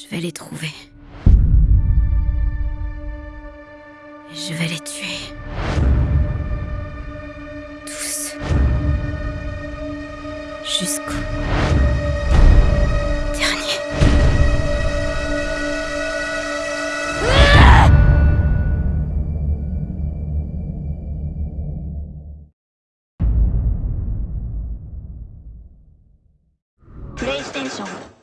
Je vais les trouver. Et je vais les tuer. Tous. Jusqu'au dernier. PlayStation